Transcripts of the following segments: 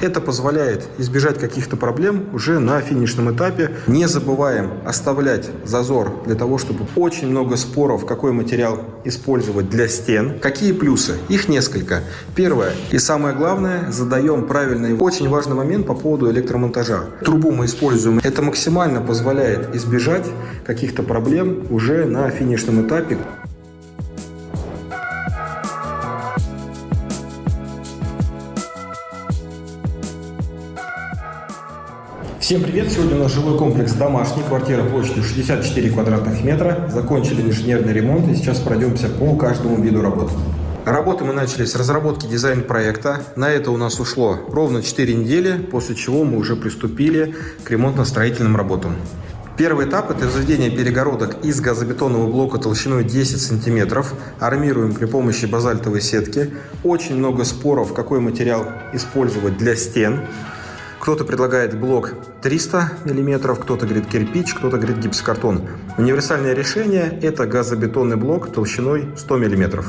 Это позволяет избежать каких-то проблем уже на финишном этапе. Не забываем оставлять зазор для того, чтобы очень много споров, какой материал использовать для стен. Какие плюсы? Их несколько. Первое и самое главное, задаем правильный, очень важный момент по поводу электромонтажа. Трубу мы используем. Это максимально позволяет избежать каких-то проблем уже на финишном этапе. Всем привет! Сегодня у нас жилой комплекс домашний, квартира площадью 64 квадратных метра. Закончили инженерный ремонт и сейчас пройдемся по каждому виду работ. Работы мы начали с разработки дизайн-проекта. На это у нас ушло ровно 4 недели, после чего мы уже приступили к ремонтно-строительным работам. Первый этап – это возведение перегородок из газобетонного блока толщиной 10 см. Армируем при помощи базальтовой сетки. Очень много споров, какой материал использовать для стен. Кто-то предлагает блок 300 мм, кто-то говорит кирпич, кто-то говорит гипсокартон. Универсальное решение – это газобетонный блок толщиной 100 мм.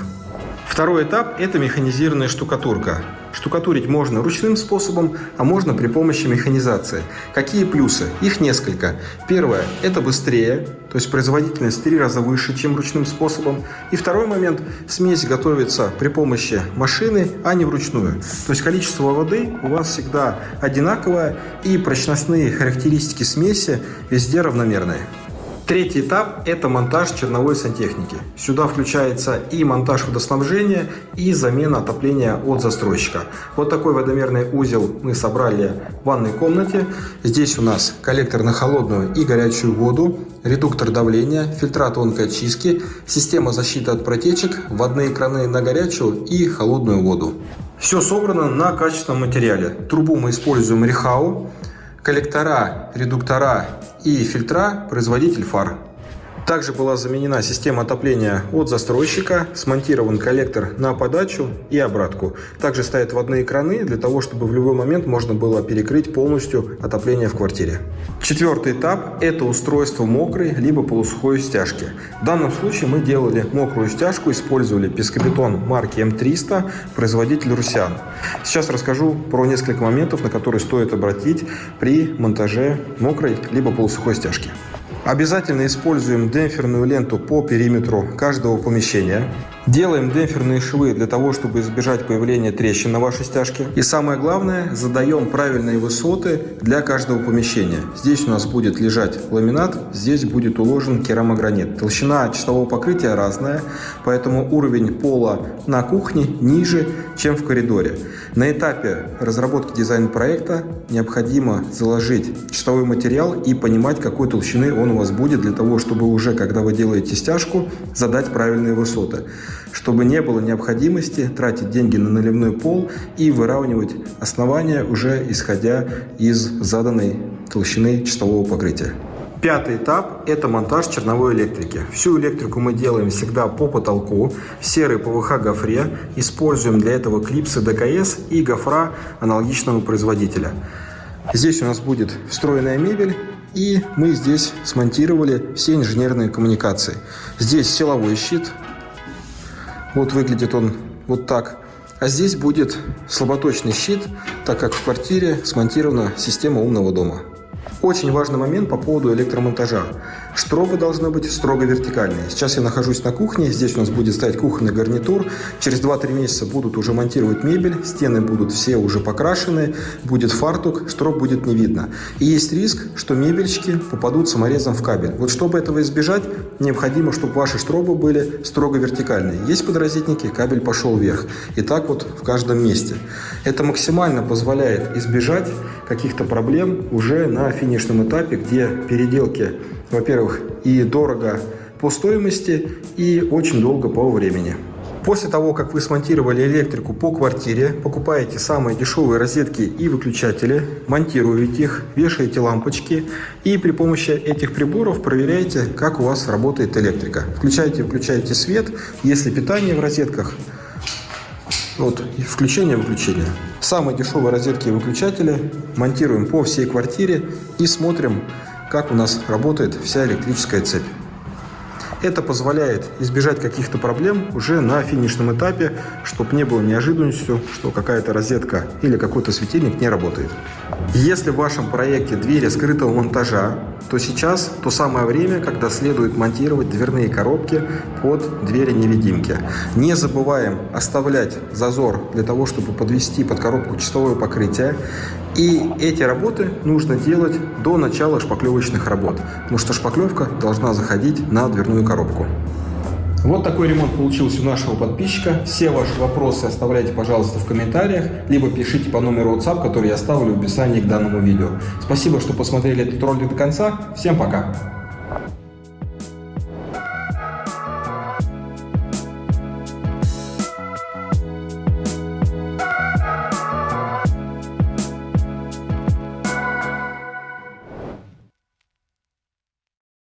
Второй этап – это механизированная штукатурка. Штукатурить можно ручным способом, а можно при помощи механизации. Какие плюсы? Их несколько. Первое – это быстрее, то есть производительность в три раза выше, чем ручным способом. И второй момент – смесь готовится при помощи машины, а не вручную. То есть количество воды у вас всегда одинаковое и прочностные характеристики смеси везде равномерные. Третий этап – это монтаж черновой сантехники. Сюда включается и монтаж водоснабжения, и замена отопления от застройщика. Вот такой водомерный узел мы собрали в ванной комнате. Здесь у нас коллектор на холодную и горячую воду, редуктор давления, фильтра тонкой очистки, система защиты от протечек, водные краны на горячую и холодную воду. Все собрано на качественном материале. Трубу мы используем Рихау, коллектора, редуктора и фильтра производитель фар. Также была заменена система отопления от застройщика, смонтирован коллектор на подачу и обратку. Также стоят водные краны для того, чтобы в любой момент можно было перекрыть полностью отопление в квартире. Четвертый этап – это устройство мокрой либо полусухой стяжки. В данном случае мы делали мокрую стяжку, использовали пескобетон марки М300, производитель Русян. Сейчас расскажу про несколько моментов, на которые стоит обратить при монтаже мокрой либо полусухой стяжки. Обязательно используем демпферную ленту по периметру каждого помещения. Делаем демпферные швы для того, чтобы избежать появления трещин на вашей стяжке. И самое главное, задаем правильные высоты для каждого помещения. Здесь у нас будет лежать ламинат, здесь будет уложен керамогранит. Толщина чистового покрытия разная, поэтому уровень пола на кухне ниже, чем в коридоре. На этапе разработки дизайн-проекта необходимо заложить чистовой материал и понимать, какой толщины он у вас будет, для того, чтобы уже, когда вы делаете стяжку, задать правильные высоты чтобы не было необходимости тратить деньги на наливной пол и выравнивать основания уже исходя из заданной толщины чистового покрытия. Пятый этап – это монтаж черновой электрики. Всю электрику мы делаем всегда по потолку, в серой ПВХ гофре. Используем для этого клипсы ДКС и гофра аналогичного производителя. Здесь у нас будет встроенная мебель, и мы здесь смонтировали все инженерные коммуникации. Здесь силовой щит, вот выглядит он вот так. А здесь будет слаботочный щит, так как в квартире смонтирована система умного дома. Очень важный момент по поводу электромонтажа. Штробы должны быть строго вертикальные. Сейчас я нахожусь на кухне, здесь у нас будет стоять кухонный гарнитур. Через 2-3 месяца будут уже монтировать мебель, стены будут все уже покрашены, будет фартук, штроб будет не видно. И есть риск, что мебельчики попадут саморезом в кабель. Вот чтобы этого избежать, необходимо, чтобы ваши штробы были строго вертикальные. Есть подразительники, кабель пошел вверх. И так вот в каждом месте. Это максимально позволяет избежать каких-то проблем уже на финишном этапе, где переделки во-первых, и дорого по стоимости, и очень долго по времени. После того, как вы смонтировали электрику по квартире, покупаете самые дешевые розетки и выключатели, монтируете их, вешаете лампочки и при помощи этих приборов проверяете, как у вас работает электрика. Включаете, выключаете свет, если питание в розетках, вот, включение-выключение. Самые дешевые розетки и выключатели монтируем по всей квартире и смотрим, как у нас работает вся электрическая цепь. Это позволяет избежать каких-то проблем уже на финишном этапе, чтобы не было неожиданностью, что какая-то розетка или какой-то светильник не работает. Если в вашем проекте двери скрытого монтажа, то сейчас то самое время, когда следует монтировать дверные коробки под двери-невидимки. Не забываем оставлять зазор для того, чтобы подвести под коробку чистовое покрытие. И эти работы нужно делать до начала шпаклевочных работ, потому что шпаклевка должна заходить на дверную коробку. Вот такой ремонт получился у нашего подписчика. Все ваши вопросы оставляйте, пожалуйста, в комментариях, либо пишите по номеру WhatsApp, который я оставлю в описании к данному видео. Спасибо, что посмотрели этот ролик до конца. Всем пока!